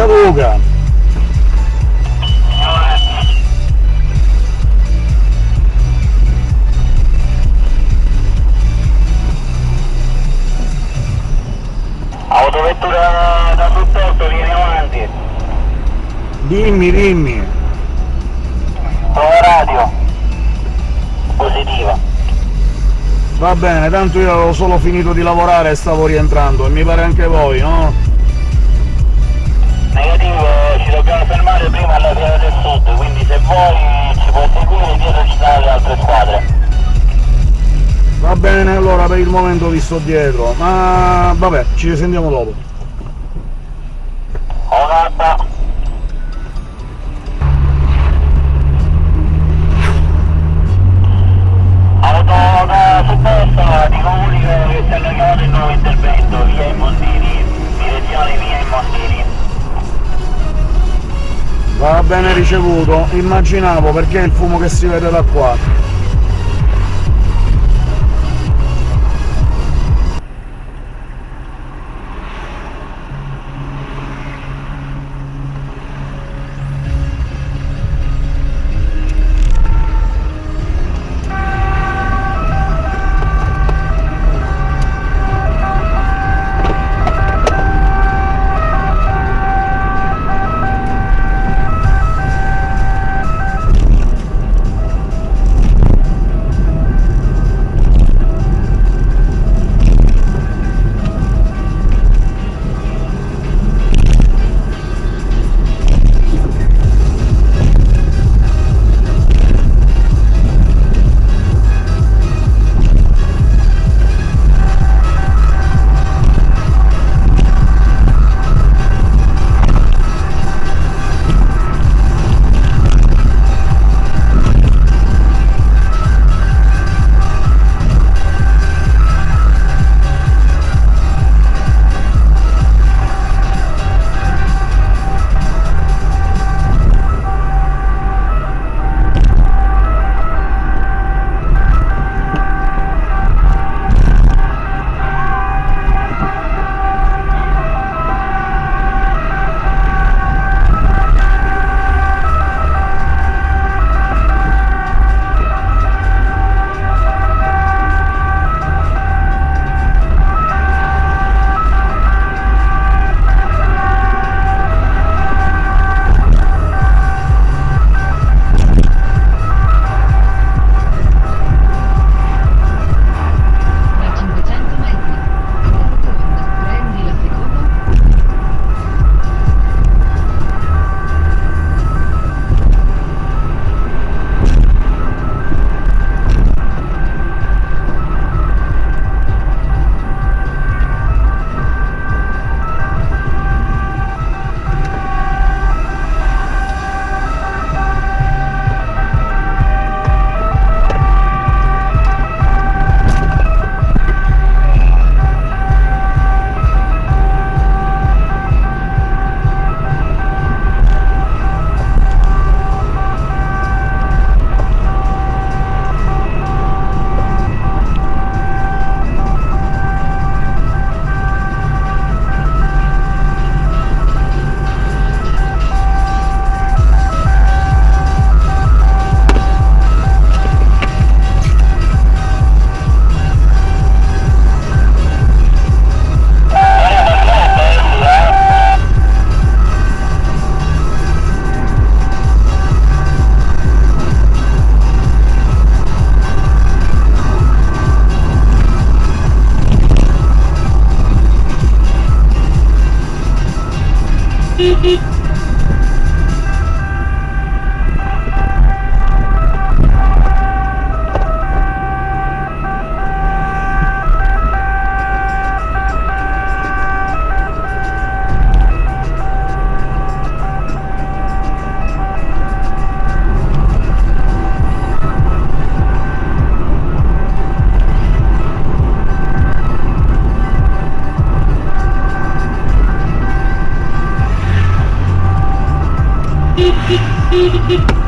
Dica Luca. Autovettura da supporto, vieni avanti. Dimmi, dimmi. Prova radio. Positiva. Va bene, tanto io avevo solo finito di lavorare e stavo rientrando, e mi pare anche voi, no? Negativo, ci dobbiamo fermare prima alla via del sud, quindi se vuoi ci puoi seguire dietro ci sono le altre squadre. Va bene, allora per il momento vi sto dietro, ma vabbè, ci risentiamo dopo. Va bene ricevuto, immaginavo perché il fumo che si vede da qua. Beep beep. Hehehehe